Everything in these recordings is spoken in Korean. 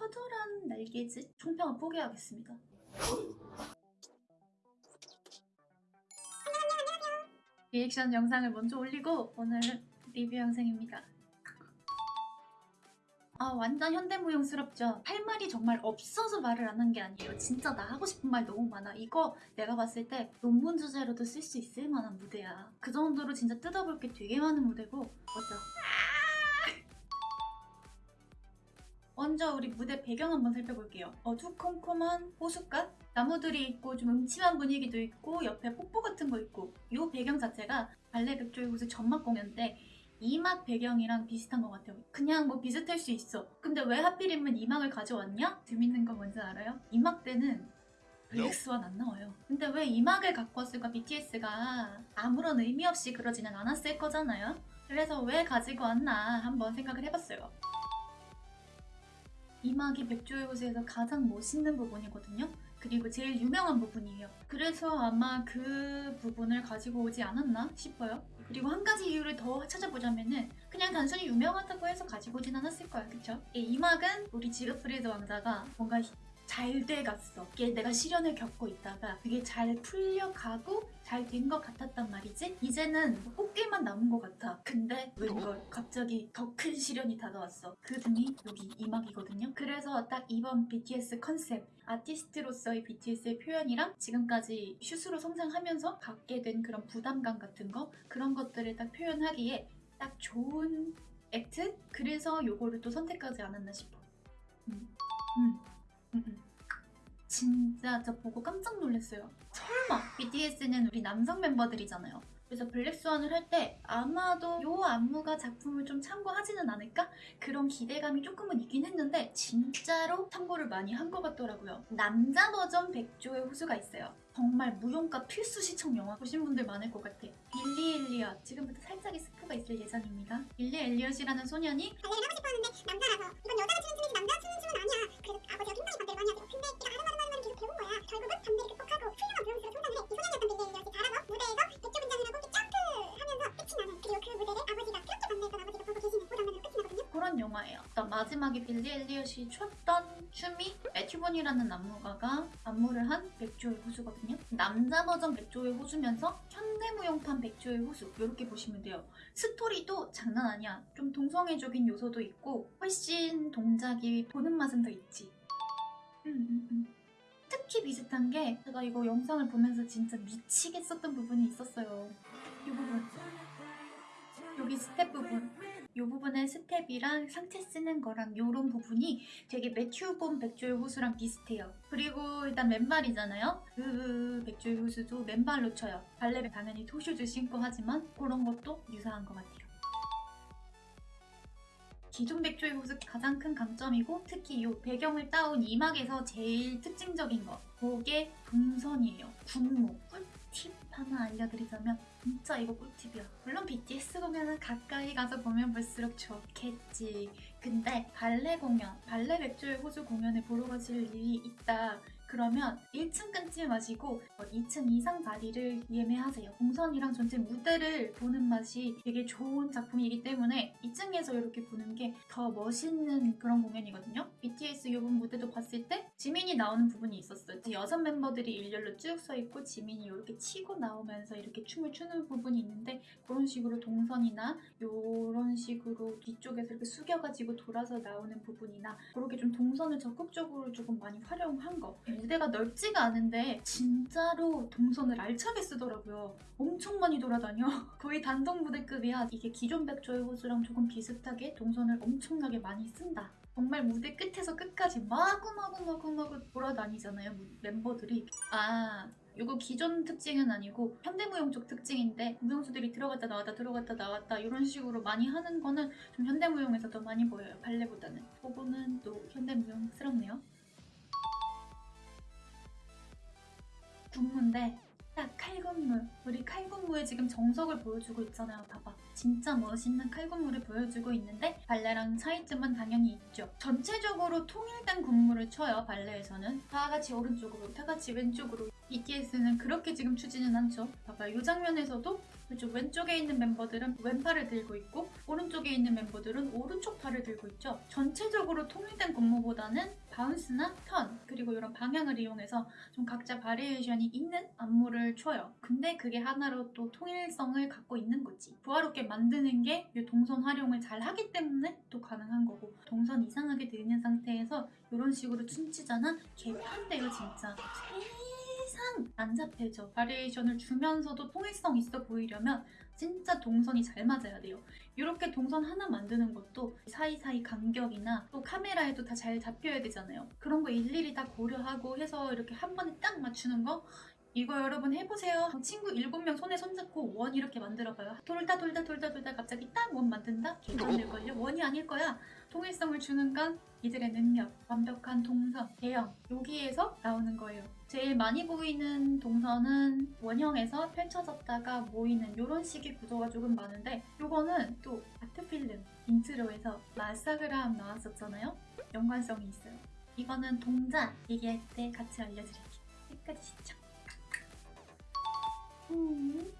허술한 날개짓 총평을 포기하겠습니다. 리액션 영상을 먼저 올리고 오늘은 리뷰 영상입니다. 아 완전 현대무용스럽죠? 할 말이 정말 없어서 말을 안 한 게 아니에요. 진짜 나 하고 싶은 말 너무 많아. 이거 내가 봤을 때 논문 주제로도 쓸 수 있을 만한 무대야. 그 정도로 진짜 뜯어볼 게 되게 많은 무대고 맞죠? 먼저 우리 무대 배경 한번 살펴볼게요. 어두컴컴한 호숫가? 나무들이 있고 좀 음침한 분위기도 있고 옆에 폭포 같은 거 있고 이 배경 자체가 발레 백조의 곳의 전막 공연 때 이막 배경이랑 비슷한 것 같아요. 그냥 뭐 비슷할 수 있어. 근데 왜 하필이면 이막을 가져왔냐? 재밌는 거 뭔지 알아요? 이막 때는 블랙스완 안 나와요. 근데 왜 이막을 갖고 왔을까? BTS가 아무런 의미 없이 그러지는 않았을 거잖아요. 그래서 왜 가지고 왔나 한번 생각을 해봤어요. 이막이 백조의 호수에서 가장 멋있는 부분이거든요. 그리고 제일 유명한 부분이에요. 그래서 아마 그 부분을 가지고 오지 않았나 싶어요. 그리고 한 가지 이유를 더 찾아보자면은 그냥 단순히 유명하다고 해서 가지고 오진 않았을 거야, 그쵸? 이 이막은 우리 지그프리드 왕자가 뭔가 잘 돼갔어. 내가 시련을 겪고 있다가 그게 잘 풀려가고 잘 된 것 같았단 말이지. 이제는 꽃길만 남은 것 같아. 근데 웬걸 갑자기 더 큰 시련이 다가왔어. 그 등이 여기 이막이거든요. 그래서 딱 이번 BTS 컨셉 아티스트로서의 BTS의 표현이랑 지금까지 슛으로 성장하면서 갖게 된 그런 부담감 같은 거 그런 것들을 딱 표현하기에 딱 좋은 액트? 그래서 요거를 또 선택하지 않았나 싶어. 음. 음. 음, 음. 진짜 저 보고 깜짝 놀랐어요. 설마 BTS는 우리 남성 멤버들이잖아요. 그래서 블랙스완을 할 때 아마도 요 안무가 작품을 좀 참고하지는 않을까? 그런 기대감이 조금은 있긴 했는데 진짜로 참고를 많이 한 것 같더라고요. 남자 버전 백조의 호수가 있어요. 정말 무용가 필수 시청 영화 보신 분들 많을 것 같아. 빌리 엘리엇 지금부터 살짝의 스포가 있을 예정입니다. 빌리 엘리엇이라는 소년이 발레를 하고 싶었는데 남자라서 이건 여자가 추는 춤이 마지막에 빌리 엘리엇이 췄던 춤이 매튜본이라는 안무가가 안무를 한 백조의 호수거든요. 남자 버전 백조의 호수면서 현대무용판 백조의 호수 이렇게 보시면 돼요. 스토리도 장난 아니야. 좀 동성애적인 요소도 있고 훨씬 동작이 보는 맛은 더 있지. 음, 음, 음. 특히 비슷한 게 제가 이거 영상을 보면서 진짜 미치겠었던 부분이 있었어요. 이 부분. 여기 스텝 부분. 이 부분의 스텝이랑 상체 쓰는 거랑 이런 부분이 되게 매튜본 백조의 호수랑 비슷해요. 그리고 일단 맨발이잖아요. 그 백조의 호수도 맨발로 춰요. 발레는 당연히 토슈즈 신고 하지만 그런 것도 유사한 것 같아요. 기존 백조의 호수 가장 큰 강점이고 특히 이 배경을 따온 이막에서 제일 특징적인 거 그게 동선이에요. 군무 꿀팁 하나 알려드리자면 진짜 이거 꿀팁이야. 물론 BTS 공연은 가까이 가서 보면 볼수록 좋겠지. 근데 발레 공연, 발레 백조의 호수 공연을 보러 가실 일이 있다. 그러면 1층 끊지 마시고 2층 이상 자리를 예매하세요. 동선이랑 전체 무대를 보는 맛이 되게 좋은 작품이기 때문에 2층에서 이렇게 보는 게 더 멋있는 그런 공연이거든요. BTS 이번 무대도 봤을 때 지민이 나오는 부분이 있었어요. 여섯 멤버들이 일렬로 쭉 서 있고 지민이 이렇게 치고 나오면서 이렇게 춤을 추는 부분이 있는데 그런 식으로 동선이나 이런 식으로 뒤쪽에서 이렇게 숙여가지고 돌아서 나오는 부분이나 그렇게 좀 동선을 적극적으로 조금 많이 활용한 거 무대가 넓지가 않은데 진짜로 동선을 알차게 쓰더라고요. 엄청 많이 돌아다녀. 거의 단독 무대급이야. 이게 기존 백조의 호수랑 조금 비슷하게 동선을 엄청나게 많이 쓴다. 정말 무대 끝에서 끝까지 마구마구마구마구 돌아다니잖아요, 무- 멤버들이. 아, 이거 기존 특징은 아니고 현대무용 쪽 특징인데 무용수들이 들어갔다 나왔다 들어갔다 나왔다 이런 식으로 많이 하는 거는 좀 현대무용에서 더 많이 보여요, 발레보다는. 그거는 또 현대무용스럽네요. 군무인데 딱 칼군무 우리 칼군무의 지금 정석을 보여주고 있잖아요 봐봐 진짜 멋있는 칼군무를 보여주고 있는데 발레랑 차이점은 당연히 있죠 전체적으로 통일된 군무를 쳐요 발레에서는 다 같이 오른쪽으로 다 같이 왼쪽으로 BTS는 그렇게 지금 추지는 않죠 봐봐 이 장면에서도 그쪽 왼쪽에 있는 멤버들은 왼팔을 들고 있고 오른쪽에 있는 멤버들은 오른쪽 팔을 들고 있죠. 전체적으로 통일된 군무보다는 bounce나 턴 그리고 이런 방향을 이용해서 좀 각자 variation이 있는 안무를 춰요. 근데 그게 하나로 또 통일성을 갖고 있는 거지. 조화롭게 만드는 게 이 동선 활용을 잘 하기 때문에 또 가능한 거고 동선 이상하게 되는 상태에서 이런 식으로 춤추잖아? 개판돼요 진짜. 세상 안 잡혀져. variation을 주면서도 통일성 있어 보이려면 진짜 동선이 잘 맞아야 돼요. 이렇게 동선 하나 만드는 것도 사이사이 간격이나 또 카메라에도 다 잘 잡혀야 되잖아요. 그런 거 일일이 다 고려하고 해서 이렇게 한 번에 딱 맞추는 거 이거 여러분 해보세요. 친구 7명 손에 손잡고 원 이렇게 만들어봐요. 돌다 돌다 돌다 돌다 갑자기 딱 원 만든다? 될걸요? 원이 아닐 거야. 통일성을 주는 건 이들의 능력, 완벽한 동선, 대형 여기에서 나오는 거예요. 제일 많이 보이는 동선은 원형에서 펼쳐졌다가 모이는 이런 식의 구조가 조금 많은데 요거는 또 art film intro에서 마사그람 나왔었잖아요. 연관성이 있어요. 이거는 동작 얘기할 때 같이 알려드릴게요. 끝까지 시청. 음.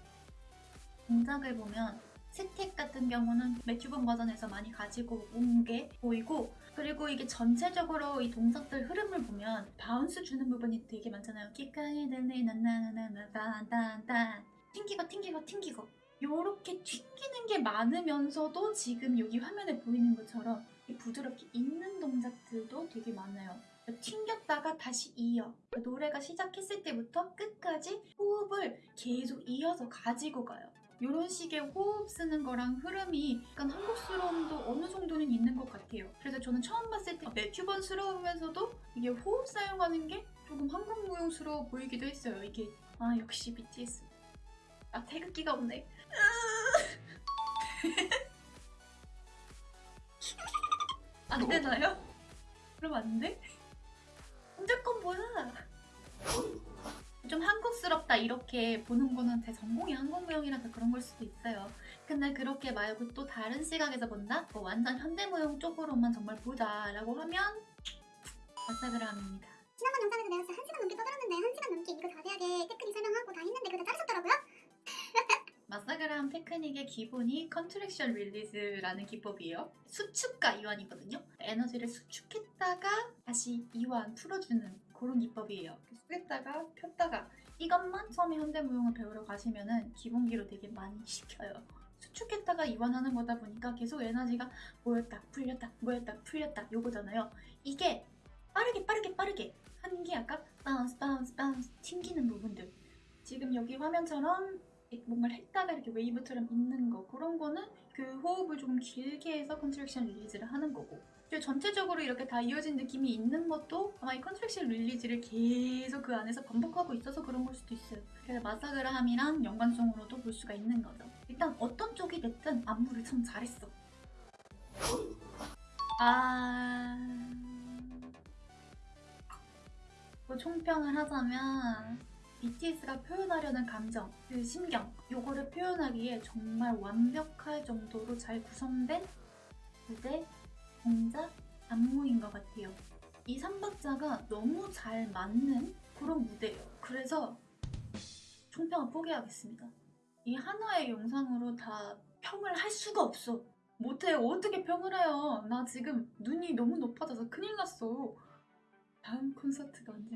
동작을 보면 스텝 같은 경우는 매튜본 버전에서 많이 가지고 온 게 보이고 그리고 이게 전체적으로 이 동작들 흐름을 보면 bounce 주는 부분이 되게 많잖아요. 기까이 들리 나나나나나단단 튕기고 튕기고 튕기고 요렇게 튕기는 게 많으면서도 지금 여기 화면에 보이는 것처럼 이 부드럽게 있는 동작들도 되게 많아요. 튕겼다가 다시 이어 노래가 시작했을 때부터 끝까지 호흡을 계속 이어서 가지고 가요. 이런 식의 호흡 쓰는 거랑 흐름이 약간 한국스러움도 어느 정도는 있는 것 같아요. 그래서 저는 처음 봤을 때 매튜번스러우면서도 이게 호흡 사용하는 게 조금 한국 무용스러워 보이기도 했어요. 이게 아 역시 BTS. 아 태극기가 없네. 안 되나요? 그럼 안 돼? 한국스럽다 이렇게 보는 거는 제 전공이 한국무용이라서 그런 걸 수도 있어요. 근데 그렇게 말고 또 다른 시각에서 본다? 뭐 완전 현대무용 쪽으로만 정말 보자 라고 하면 마사그람입니다. 지난번 영상에서 내가 진짜 한 시간 넘게 떠들었는데 한 시간 넘게 이거 자세하게 테크닉 설명하고 다 했는데 그거 다 자르셨더라고요? 마사그람 테크닉의 기본이 contraction release라는 기법이에요. 수축과 이완이거든요. 에너지를 수축했다가 다시 이완 풀어주는 그런 기법이에요. 숙였다가 폈다가 이것만 처음에 현대무용을 배우러 가시면 은 기본기로 되게 많이 시켜요. 수축했다가 이완하는 거다 보니까 계속 에너지가 모였다 풀렸다 모였다 풀렸다 요거잖아요. 이게 빠르게 빠르게 빠르게 하는 게 아까 bounce bounce bounce 튕기는 부분들 지금 여기 화면처럼 뭔가를 했다가 이렇게 웨이브처럼 있는 거 그런 거는 그 호흡을 조금 길게 해서 contraction release를 하는 거고. 전체적으로 이렇게 다 이어진 느낌이 있는 것도 아마 이 contraction release를 계속 그 안에서 반복하고 있어서 그런 걸 수도 있어요. 그래서 마사그라함이랑 연관성으로도 볼 수가 있는 거죠. 일단 어떤 쪽이 됐든 안무를 참 잘했어. 아... 뭐 총평을 하자면 BTS가 표현하려는 감정, 그 심경, 요거를 표현하기에 정말 완벽할 정도로 잘 구성된 무대, 동작, 안무인 것 같아요. 이 3박자가 너무 잘 맞는 그런 무대예요. 그래서 총평을 포기하겠습니다. 이 하나의 영상으로 다 평을 할 수가 없어. 못해요. 어떻게 평을 해요? 나 지금 눈이 너무 높아져서 큰일 났어. 다음 콘서트가 언제?